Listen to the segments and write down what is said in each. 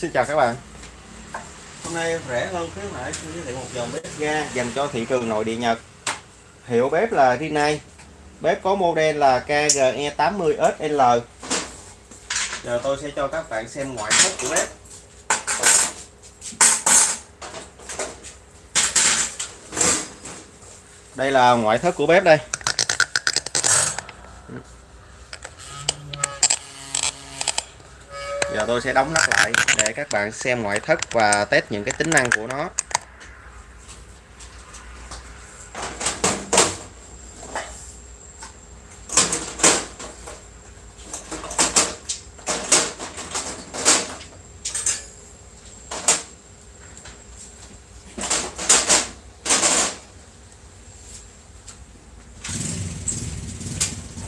Xin chào các bạn. Hôm nay rẻ hơn khuyến mãi xin giới thiệu một dòng bếp ga dành cho thị trường nội địa Nhật. Hiệu bếp là Rinnai Bếp có model là KGE80SL Giờ tôi sẽ cho các bạn xem ngoại thất của bếp. Đây là ngoại thất của bếp đây. Giờ tôi sẽ đóng nắp lại để các bạn xem ngoại thất và test những cái tính năng của nó.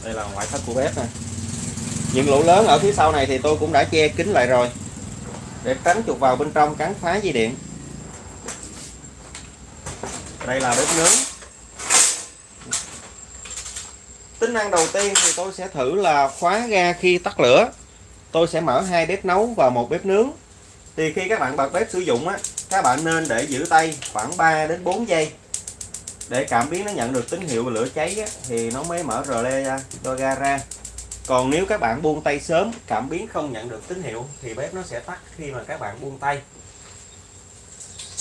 Đây là ngoại thất của bếp nè những lỗ lớn ở phía sau này thì tôi cũng đã che kín lại rồi. Để tránh chuột vào bên trong cắn phá dây điện. Đây là bếp nướng. Tính năng đầu tiên thì tôi sẽ thử là khóa ga khi tắt lửa. Tôi sẽ mở hai bếp nấu và một bếp nướng. Thì khi các bạn bật bếp sử dụng á các bạn nên để giữ tay khoảng 3 đến 4 giây. Để cảm biến nó nhận được tín hiệu lửa cháy á, thì nó mới mở rờ le ra cho ga ra còn nếu các bạn buông tay sớm cảm biến không nhận được tín hiệu thì bếp nó sẽ tắt khi mà các bạn buông tay.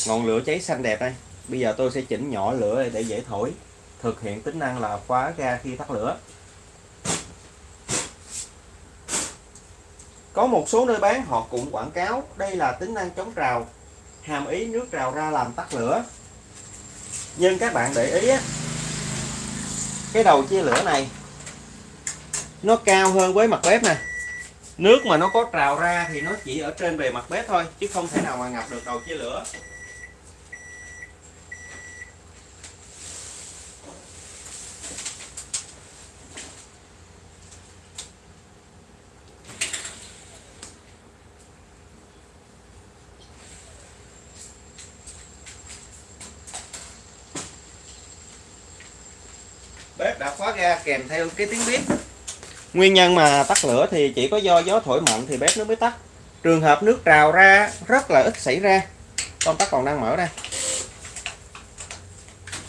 Ngọn lửa cháy xanh đẹp đây. Bây giờ tôi sẽ chỉnh nhỏ lửa để dễ thổi. Thực hiện tính năng là khóa ga khi tắt lửa. Có một số nơi bán họ cũng quảng cáo. Đây là tính năng chống trào hàm ý nước trào ra làm tắt lửa. Nhưng các bạn để ý á, cái đầu chia lửa này nó cao hơn với mặt bếp nè. Nước mà nó có trào ra thì nó chỉ ở trên bề mặt bếp thôi, chứ không thể nào mà ngập được đầu chia lửa. Bếp đã khóa ga kèm theo cái tiếng bếp. Nguyên nhân mà tắt lửa thì chỉ có do gió thổi mạnh thì bếp nó mới tắt. Trường hợp nước trào ra, rất là ít xảy ra. Công tắc còn đang mở đây.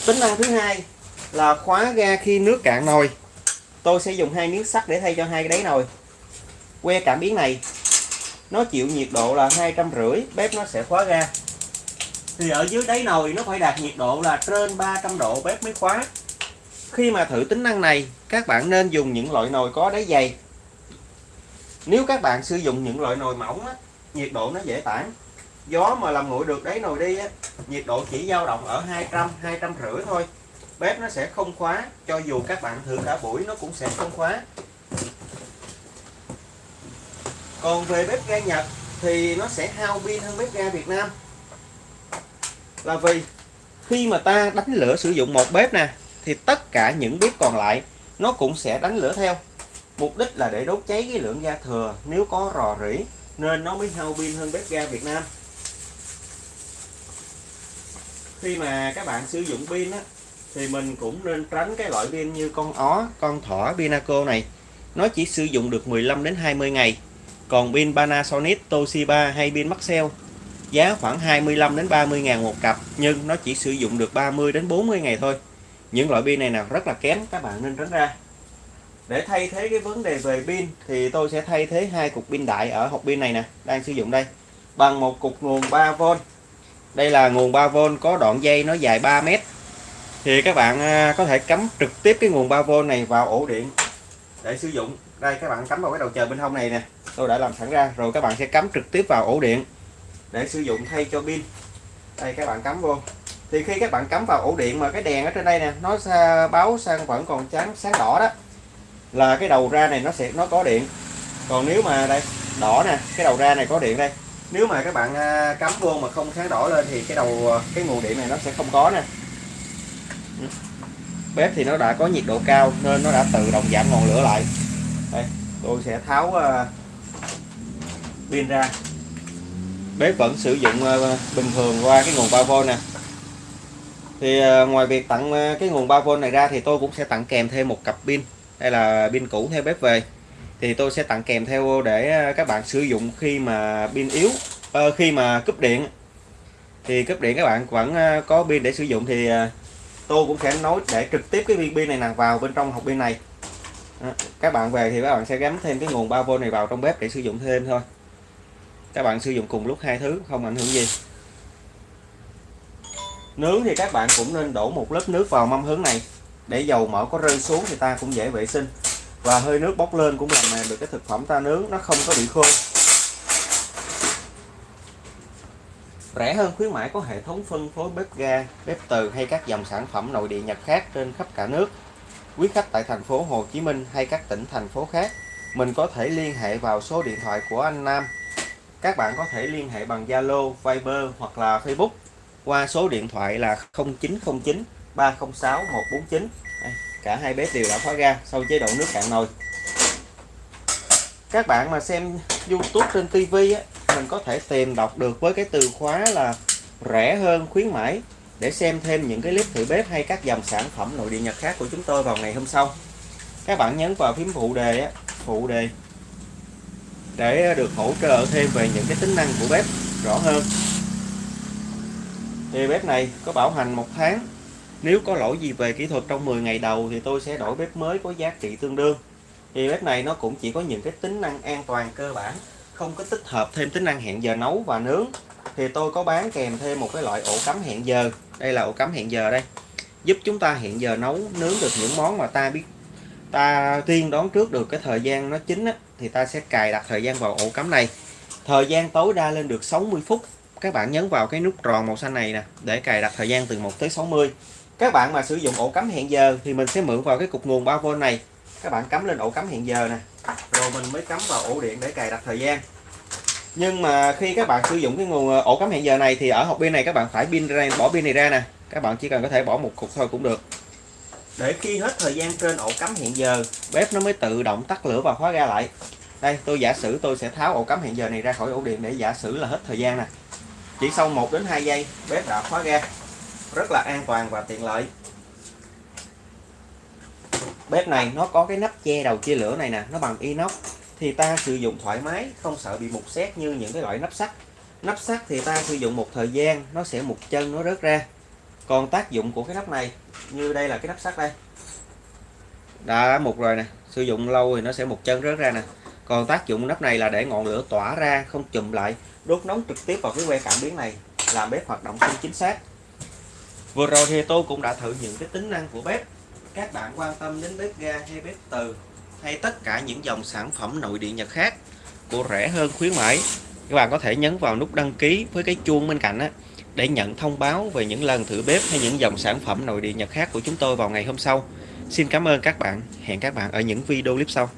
Tính năng thứ hai là khóa ga khi nước cạn nồi. Tôi sẽ dùng hai miếng sắt để thay cho hai cái đáy nồi. Que cảm biến này, nó chịu nhiệt độ là hai trăm rưỡi, bếp nó sẽ khóa ga. Thì ở dưới đáy nồi nó phải đạt nhiệt độ là trên 300 độ, bếp mới khóa. Khi mà thử tính năng này, các bạn nên dùng những loại nồi có đáy dày. Nếu các bạn sử dụng những loại nồi mỏng, á, nhiệt độ nó dễ tản. Gió mà làm nguội được đáy nồi đi, á, nhiệt độ chỉ dao động ở 200, 250 thôi. Bếp nó sẽ không khóa, cho dù các bạn thử cả buổi nó cũng sẽ không khóa. Còn về bếp ga Nhật thì nó sẽ hao pin hơn bếp ga Việt Nam. Là vì khi mà ta đánh lửa sử dụng một bếp nè thì tất cả những bếp còn lại, nó cũng sẽ đánh lửa theo. Mục đích là để đốt cháy cái lượng ga thừa, nếu có rò rỉ, nên nó mới hao pin hơn bếp ga Việt Nam. Khi mà các bạn sử dụng pin á, thì mình cũng nên tránh cái loại pin như con ó, con thỏ Pinaco này. Nó chỉ sử dụng được 15 đến 20 ngày. Còn pin Panasonic, Toshiba hay pin Maxell, giá khoảng 25 đến 30 ngàn một cặp, nhưng nó chỉ sử dụng được 30 đến 40 ngày thôi những loại pin này nào rất là kém, các bạn nên tránh ra. Để thay thế cái vấn đề về pin thì tôi sẽ thay thế hai cục pin đại ở hộp pin này nè, đang sử dụng đây. Bằng một cục nguồn 3V đây là nguồn 3V có đoạn dây nó dài 3 mét. Thì các bạn à, có thể cắm trực tiếp cái nguồn 3V này vào ổ điện để sử dụng. Đây, các bạn cắm vào cái đầu chờ bên hông này nè. Tôi đã làm sẵn ra, rồi các bạn sẽ cắm trực tiếp vào ổ điện để sử dụng thay cho pin. Đây, các bạn cắm vô thì khi các bạn cắm vào ổ điện mà cái đèn ở trên đây nè nó báo sang vẫn còn trắng sáng đỏ đó là cái đầu ra này nó sẽ nó có điện. Còn nếu mà đây đỏ nè cái đầu ra này có điện đây. Nếu mà các bạn à, cắm vô mà không sáng đỏ lên thì cái đầu à, cái nguồn điện này nó sẽ không có nè. Ừ. Bếp thì nó đã có nhiệt độ cao nên nó đã tự động giảm ngọn lửa lại. Đây tôi sẽ tháo à, pin ra. Bếp vẫn sử dụng à, bình thường qua cái nguồn 3V nè thì ờ, ngoài việc tặng ờ, cái nguồn 3V này ra thì tôi cũng sẽ tặng kèm thêm một cặp pin, đây là pin cũ theo bếp về. Thì tôi sẽ tặng kèm theo để ờ, các bạn sử dụng khi mà pin yếu khi mà cúp điện. Thì cúp điện các bạn vẫn có pin để sử dụng thì tôi cũng sẽ nối để trực tiếp cái viên pin này nằm vào bên trong hộp pin này. Các bạn về thì các bạn sẽ gắn thêm cái nguồn 3V này vào trong bếp để sử dụng thêm thôi. Các bạn sử dụng cùng lúc hai thứ, không ảnh hưởng gì nướng thì các bạn cũng nên đổ một lớp nước vào mâm hướng này. Để dầu mỡ có rơi xuống thì ta cũng dễ vệ sinh. Và hơi nước bốc lên cũng làm mềm được cái thực phẩm ta nướng nó không có bị khô. Rẻ hơn khuyến mãi có hệ thống phân phối bếp ga bếp từ hay các dòng sản phẩm nội địa nhật khác trên khắp cả nước. Quý khách tại thành phố Hồ Chí Minh hay các tỉnh thành phố khác mình có thể liên hệ vào số điện thoại của anh Nam. Các bạn có thể liên hệ bằng Zalo, Viber hoặc là Facebook qua số điện thoại là 0909 306 149 Đây, cả hai bếp đều đã khóa ga sau chế độ nước cạn nồi. Các bạn mà xem YouTube trên TV á, mình có thể tìm đọc được với cái từ khóa là rẻ hơn khuyến mãi để xem thêm những cái clip thử bếp hay các dòng sản phẩm nội địa nhật khác của chúng tôi vào ngày hôm sau. Các bạn nhấn vào phím phụ đề á, phụ đề để được hỗ trợ thêm về những cái tính năng của bếp rõ hơn thì bếp này có bảo hành một tháng. Nếu có lỗi gì về kỹ thuật trong 10 ngày đầu thì tôi sẽ đổi bếp mới có giá trị tương đương. Thì bếp này nó cũng chỉ có những cái tính năng an toàn cơ bản không có tích hợp thêm tính năng hẹn giờ nấu và nướng. Thì tôi có bán kèm thêm một cái loại ổ cắm hẹn giờ. Đây là ổ cắm hẹn giờ đây. Giúp chúng ta hẹn giờ nấu nướng được những món mà ta biết ta tiên đoán trước được cái thời gian nó chín á, thì ta sẽ cài đặt thời gian vào ổ cắm này. Thời gian tối đa lên được 60 phút các bạn nhấn vào cái nút tròn màu xanh này nè, để cài đặt thời gian từ 1 tới 60 các bạn mà sử dụng ổ cắm hẹn giờ thì mình sẽ mượn vào cái cục nguồn 3V này. Các bạn cắm lên ổ cắm hẹn giờ nè, rồi mình mới cắm vào ổ điện để cài đặt thời gian. Nhưng mà khi các bạn sử dụng cái nguồn ờ, ổ cắm hẹn giờ này thì ở hộp pin này các bạn phải pin ra, bỏ pin này ra nè. Các bạn chỉ cần có thể bỏ một cục thôi cũng được. Để khi hết thời gian trên ổ cắm hẹn giờ, bếp nó mới tự động tắt lửa và khóa ga lại. Đây, tôi giả sử tôi sẽ tháo ổ cắm hẹn giờ này ra khỏi ổ điện để giả sử là hết thời gian nè chỉ sau 1 đến 2 giây, bếp đã khóa ga. Rất là an toàn và tiện lợi. Bếp này nó có cái nắp che đầu chia lửa này nè, nó bằng inox. Thì ta sử dụng thoải mái, không sợ bị mục xét như những cái loại nắp sắt. Nắp sắt thì ta sử dụng một thời gian, nó sẽ một chân, nó rớt ra. Còn tác dụng của cái nắp này, như đây là cái nắp sắt đây. Đã một rồi nè, sử dụng lâu thì nó sẽ một chân, rớt ra nè còn tác dụng nắp này là để ngọn lửa tỏa ra, không chùm lại, đốt nóng trực tiếp vào cái que cảm biến này, làm bếp hoạt động không chính xác. Vừa rồi thì tôi cũng đã thử những cái tính năng của bếp. Các bạn quan tâm đến bếp ga hay bếp từ, hay tất cả những dòng sản phẩm nội địa nhật khác của rẻ hơn khuyến mãi, các bạn có thể nhấn vào nút đăng ký với cái chuông bên cạnh á, để nhận thông báo về những lần thử bếp hay những dòng sản phẩm nội địa nhật khác của chúng tôi vào ngày hôm sau. Xin cảm ơn các bạn. Hẹn các bạn ở những video clip sau.